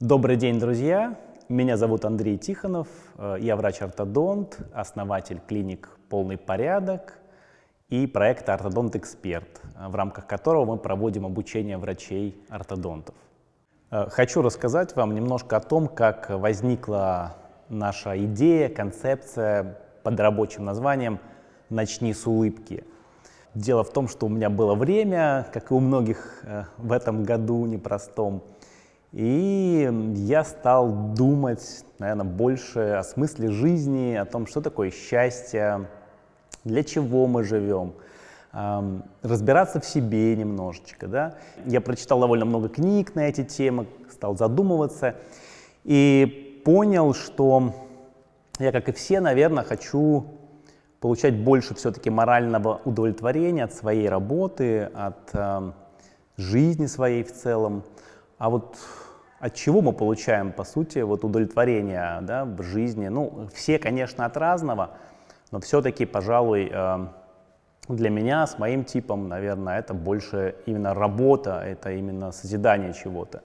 Добрый день, друзья! Меня зовут Андрей Тихонов, э, я врач-ортодонт, основатель клиник «Полный порядок» и проекта «Ортодонт Эксперт», в рамках которого мы проводим обучение врачей-ортодонтов. Э, хочу рассказать вам немножко о том, как возникла наша идея, концепция под рабочим названием «Начни с улыбки». Дело в том, что у меня было время, как и у многих э, в этом году непростом, и я стал думать, наверное, больше о смысле жизни, о том, что такое счастье, для чего мы живем, разбираться в себе немножечко. Да? Я прочитал довольно много книг на эти темы, стал задумываться и понял, что я, как и все, наверное, хочу получать больше все-таки морального удовлетворения от своей работы, от жизни своей в целом. А вот от чего мы получаем, по сути, вот удовлетворение да, в жизни? Ну, все, конечно, от разного, но все-таки, пожалуй, э, для меня, с моим типом, наверное, это больше именно работа, это именно созидание чего-то.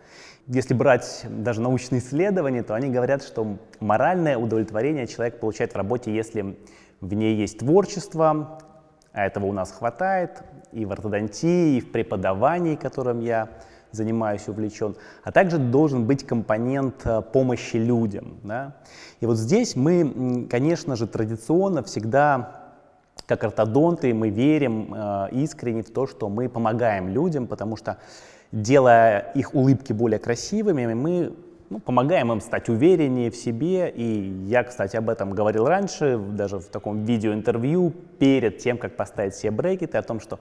Если брать даже научные исследования, то они говорят, что моральное удовлетворение человек получает в работе, если в ней есть творчество, а этого у нас хватает и в ортодонтии, и в преподавании, которым я занимаюсь, увлечен, а также должен быть компонент э, помощи людям. Да? И вот здесь мы, конечно же, традиционно всегда как ортодонты мы верим э, искренне в то, что мы помогаем людям, потому что делая их улыбки более красивыми, мы ну, помогаем им стать увереннее в себе. И я, кстати, об этом говорил раньше, даже в таком видеоинтервью, перед тем, как поставить себе брекеты, о том, что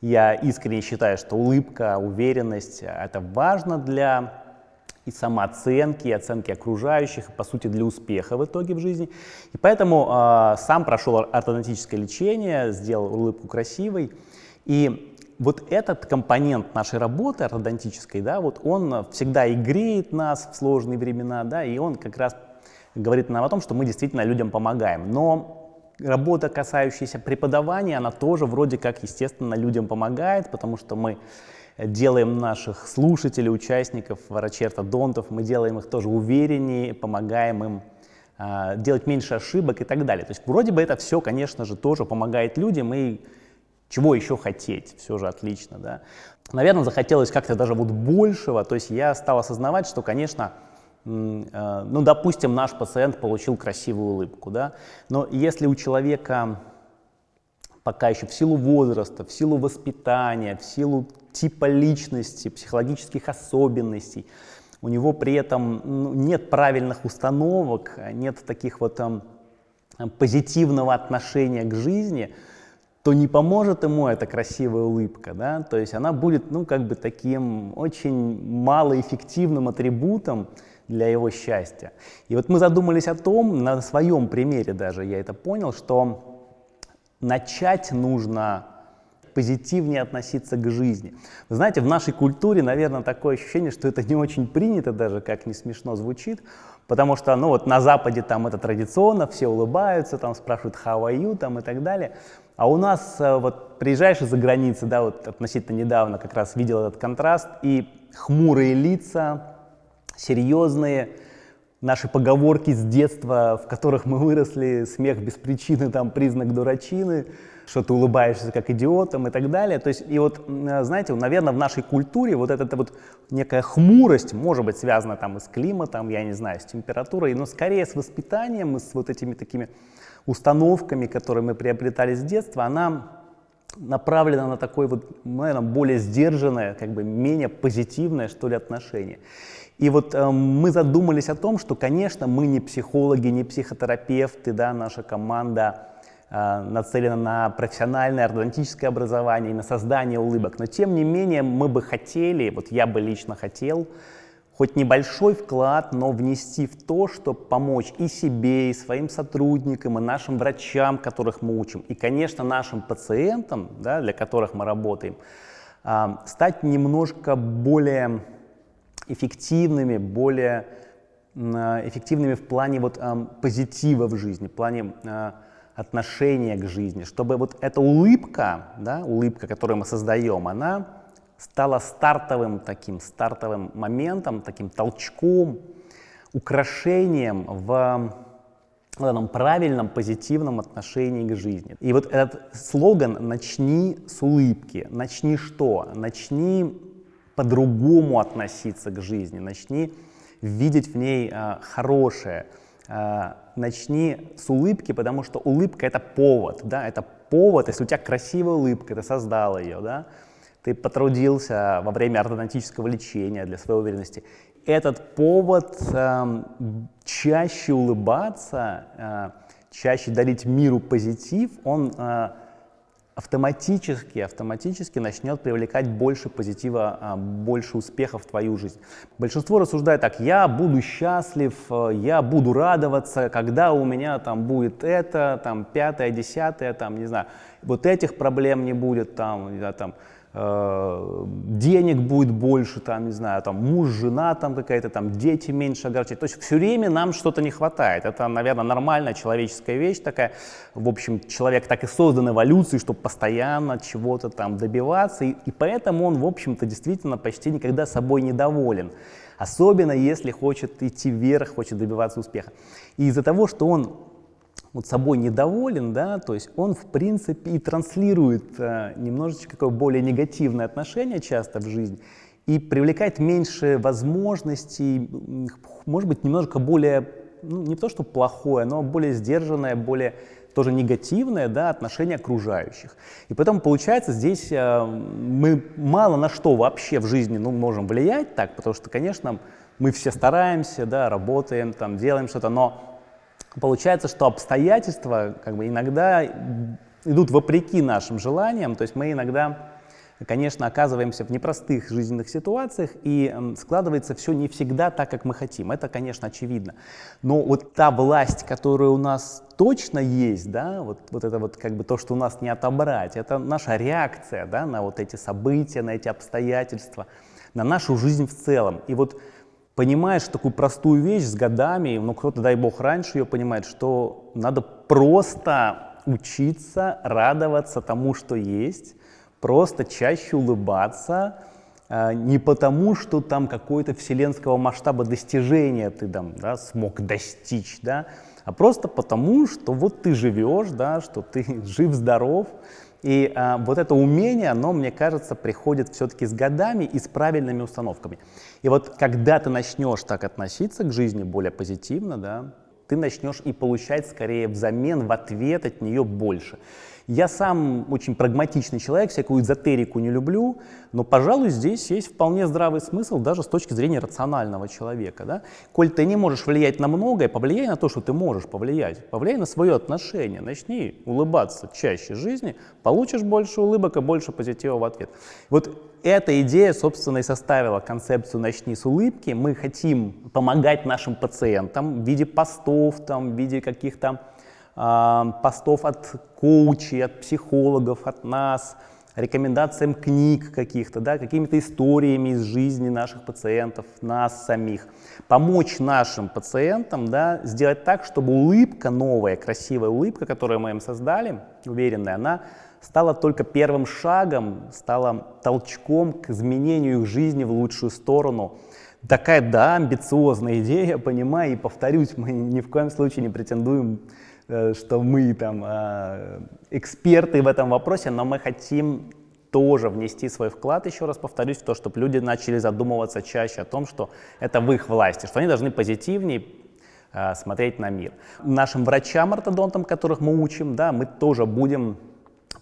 я искренне считаю, что улыбка, уверенность — это важно для и самооценки, и оценки окружающих, и, по сути, для успеха в итоге в жизни. И поэтому э, сам прошел ортодонтическое лечение, сделал улыбку красивой. И вот этот компонент нашей работы ортодонтической, да, вот он всегда и греет нас в сложные времена, да, и он как раз говорит нам о том, что мы действительно людям помогаем. Но работа, касающаяся преподавания, она тоже вроде как, естественно, людям помогает, потому что мы делаем наших слушателей, участников, врачей-ортодонтов, мы делаем их тоже увереннее, помогаем им э, делать меньше ошибок и так далее. То есть вроде бы это все, конечно же, тоже помогает людям, и чего еще хотеть, все же отлично, да. Наверное, захотелось как-то даже вот большего, то есть я стал осознавать, что, конечно, ну, допустим, наш пациент получил красивую улыбку, да, но если у человека пока еще в силу возраста, в силу воспитания, в силу типа личности, психологических особенностей, у него при этом ну, нет правильных установок, нет таких вот там, позитивного отношения к жизни, то не поможет ему эта красивая улыбка, да, то есть она будет, ну, как бы таким очень малоэффективным атрибутом, для его счастья. И вот мы задумались о том, на своем примере даже я это понял, что начать нужно позитивнее относиться к жизни. Вы знаете, в нашей культуре, наверное, такое ощущение, что это не очень принято даже, как не смешно звучит, потому что, ну вот на Западе там это традиционно, все улыбаются, там спрашивают how are you, там и так далее. А у нас э, вот приезжаешь из-за границы, да, вот относительно недавно как раз видел этот контраст, и хмурые лица, серьезные, наши поговорки с детства, в которых мы выросли, смех без причины, там признак дурачины, что ты улыбаешься как идиотом и так далее. То есть, и вот, знаете, наверное, в нашей культуре вот эта вот некая хмурость может быть связана там и с климатом, я не знаю, с температурой, но скорее с воспитанием с вот этими такими установками, которые мы приобретали с детства, она направлена на такое вот, наверное, более сдержанное, как бы менее позитивное, что ли, отношение. И вот э, мы задумались о том, что, конечно, мы не психологи, не психотерапевты, да, наша команда э, нацелена на профессиональное ортодонтическое образование и на создание улыбок. Но, тем не менее, мы бы хотели, вот я бы лично хотел, хоть небольшой вклад, но внести в то, чтобы помочь и себе, и своим сотрудникам, и нашим врачам, которых мы учим, и, конечно, нашим пациентам, да, для которых мы работаем, э, стать немножко более эффективными, более эффективными в плане вот, позитива в жизни, в плане а, отношения к жизни, чтобы вот эта улыбка, да, улыбка, которую мы создаем, она стало стартовым таким, стартовым моментом, таким толчком, украшением в этом правильном, позитивном отношении к жизни. И вот этот слоган «начни с улыбки», начни что? Начни по-другому относиться к жизни, начни видеть в ней а, хорошее, а, начни с улыбки, потому что улыбка — это повод, да, это повод, если у тебя красивая улыбка, ты создал ее, да, ты потрудился во время ортодонтического лечения для своей уверенности, этот повод э, чаще улыбаться, э, чаще дарить миру позитив, он э, автоматически, автоматически начнет привлекать больше позитива, э, больше успехов в твою жизнь. Большинство рассуждает так, я буду счастлив, э, я буду радоваться, когда у меня там будет это, там пятое, десятое, там, не знаю, вот этих проблем не будет, там, не знаю, там, денег будет больше, там, не знаю, там, муж, жена там какая-то, там, дети меньше огорчать. То есть все время нам что-то не хватает. Это, наверное, нормальная человеческая вещь такая. В общем, человек так и создан эволюцией, чтобы постоянно чего-то там добиваться. И, и поэтому он, в общем-то, действительно почти никогда собой недоволен. Особенно если хочет идти вверх, хочет добиваться успеха. И из-за того, что он вот собой недоволен, да, то есть он в принципе и транслирует э, немножечко какое более негативное отношение часто в жизнь и привлекает меньше возможностей, может быть, немножко более, ну, не то что плохое, но более сдержанное, более тоже негативное да, отношение окружающих. И поэтому получается здесь э, мы мало на что вообще в жизни ну, можем влиять так, потому что, конечно, мы все стараемся, да, работаем, там, делаем что-то, но Получается, что обстоятельства как бы иногда идут вопреки нашим желаниям, то есть мы иногда, конечно, оказываемся в непростых жизненных ситуациях, и складывается все не всегда так, как мы хотим. Это, конечно, очевидно. Но вот та власть, которая у нас точно есть, да, вот, вот это вот как бы то, что у нас не отобрать, это наша реакция да, на вот эти события, на эти обстоятельства, на нашу жизнь в целом. И вот понимаешь такую простую вещь с годами, ну кто-то, дай бог, раньше ее понимает, что надо просто учиться радоваться тому, что есть, просто чаще улыбаться, а, не потому, что там какое-то вселенского масштаба достижения ты там да, смог достичь, да, а просто потому, что вот ты живешь, да, что ты жив-здоров, и а, вот это умение, оно, мне кажется, приходит все-таки с годами и с правильными установками. И вот когда ты начнешь так относиться к жизни более позитивно, да, ты начнешь и получать скорее взамен, в ответ от нее больше. Я сам очень прагматичный человек, всякую эзотерику не люблю, но, пожалуй, здесь есть вполне здравый смысл даже с точки зрения рационального человека. Да? Коль ты не можешь влиять на многое, повлияй на то, что ты можешь повлиять. Повлияй на свое отношение, начни улыбаться чаще жизни, получишь больше улыбок и больше позитива в ответ. Вот эта идея, собственно, и составила концепцию «Начни с улыбки». Мы хотим помогать нашим пациентам в виде постов, там, в виде каких-то постов от коучей, от психологов, от нас, рекомендациям книг каких-то, да, какими-то историями из жизни наших пациентов, нас самих. Помочь нашим пациентам да, сделать так, чтобы улыбка, новая, красивая улыбка, которую мы им создали, уверенная, она стала только первым шагом, стала толчком к изменению их жизни в лучшую сторону. Такая, да, амбициозная идея, понимаю, и повторюсь, мы ни в коем случае не претендуем что мы там а, эксперты в этом вопросе, но мы хотим тоже внести свой вклад, еще раз повторюсь, в то, чтобы люди начали задумываться чаще о том, что это в их власти, что они должны позитивнее э, смотреть на мир. Нашим врачам-ортодонтам, которых мы учим, да, мы тоже будем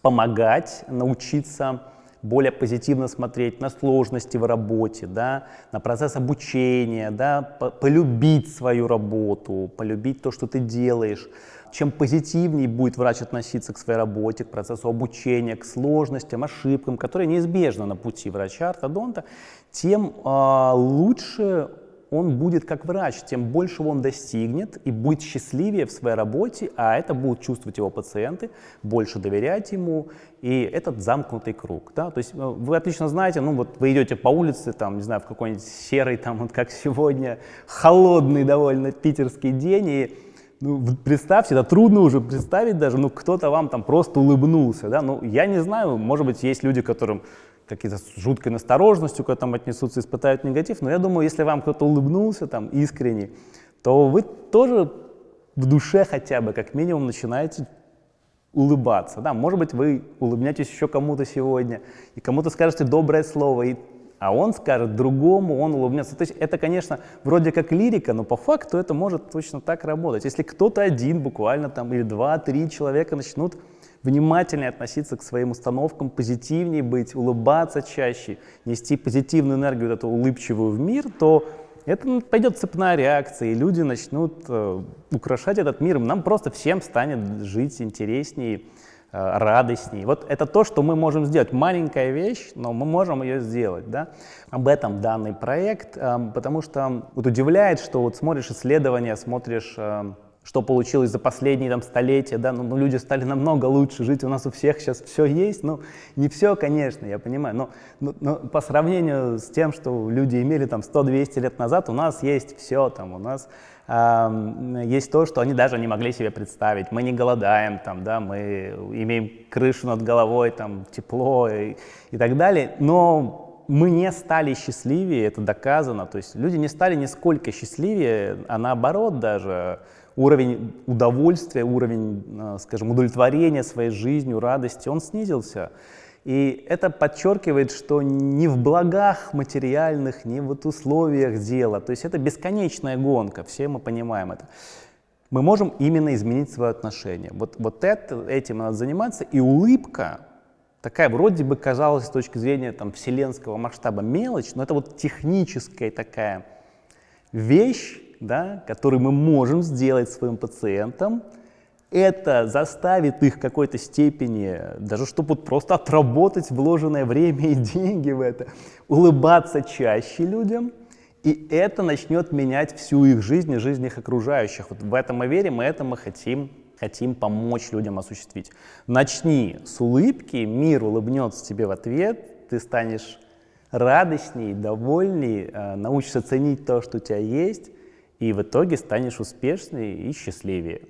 помогать научиться более позитивно смотреть на сложности в работе, да, на процесс обучения, да, полюбить свою работу, полюбить то, что ты делаешь, чем позитивнее будет врач относиться к своей работе, к процессу обучения, к сложностям, ошибкам, которые неизбежны на пути врача-ортодонта, тем э, лучше он будет как врач, тем больше он достигнет и будет счастливее в своей работе, а это будут чувствовать его пациенты, больше доверять ему, и этот замкнутый круг. Да? То есть э, вы отлично знаете, ну вот вы идете по улице, там, не знаю, в какой-нибудь серый, там, вот как сегодня, холодный довольно питерский день, и ну, представьте, это трудно уже представить даже, ну, кто-то вам там просто улыбнулся, да, ну, я не знаю, может быть, есть люди, которым какие-то с жуткой настороженностью к этому отнесутся, испытают негатив, но я думаю, если вам кто-то улыбнулся там искренне, то вы тоже в душе хотя бы как минимум начинаете улыбаться. Да, может быть, вы улыбнетесь еще кому-то сегодня, и кому-то скажете доброе слово, и, а он скажет другому, он улыбнется. То есть это, конечно, вроде как лирика, но по факту это может точно так работать. Если кто-то один буквально там или два-три человека начнут внимательнее относиться к своим установкам, позитивнее быть, улыбаться чаще, нести позитивную энергию, вот эту улыбчивую в мир, то это пойдет цепная реакция, и люди начнут э, украшать этот мир. Нам просто всем станет жить интереснее, э, радостнее. Вот это то, что мы можем сделать. Маленькая вещь, но мы можем ее сделать. Да? Об этом данный проект, э, потому что вот удивляет, что вот смотришь исследования, смотришь... Э, что получилось за последние там, столетия, да, ну, ну, люди стали намного лучше жить, у нас у всех сейчас все есть, ну, не все, конечно, я понимаю, но, но, но по сравнению с тем, что люди имели там 100-200 лет назад, у нас есть все, там, у нас есть то, что они даже не могли себе представить, мы не голодаем, там, да, мы имеем крышу над головой, там, тепло и, и так далее, но мы не стали счастливее, это доказано, то есть люди не стали нисколько счастливее, а наоборот даже, уровень удовольствия, уровень, э, скажем, удовлетворения своей жизнью, радости, он снизился. И это подчеркивает, что не в благах материальных, не в вот условиях дела. То есть это бесконечная гонка, все мы понимаем это. Мы можем именно изменить свое отношение. Вот, вот это, этим надо заниматься. И улыбка, такая вроде бы казалась с точки зрения там, вселенского масштаба мелочь, но это вот техническая такая вещь, да, который мы можем сделать своим пациентам, это заставит их в какой-то степени, даже чтобы вот просто отработать вложенное время и деньги в это, улыбаться чаще людям, и это начнет менять всю их жизнь и жизнь их окружающих. Вот в этом мы верим, и это мы хотим, хотим помочь людям осуществить. Начни с улыбки, мир улыбнется тебе в ответ, ты станешь радостней, довольней, э, научишься ценить то, что у тебя есть, и в итоге станешь успешнее и счастливее.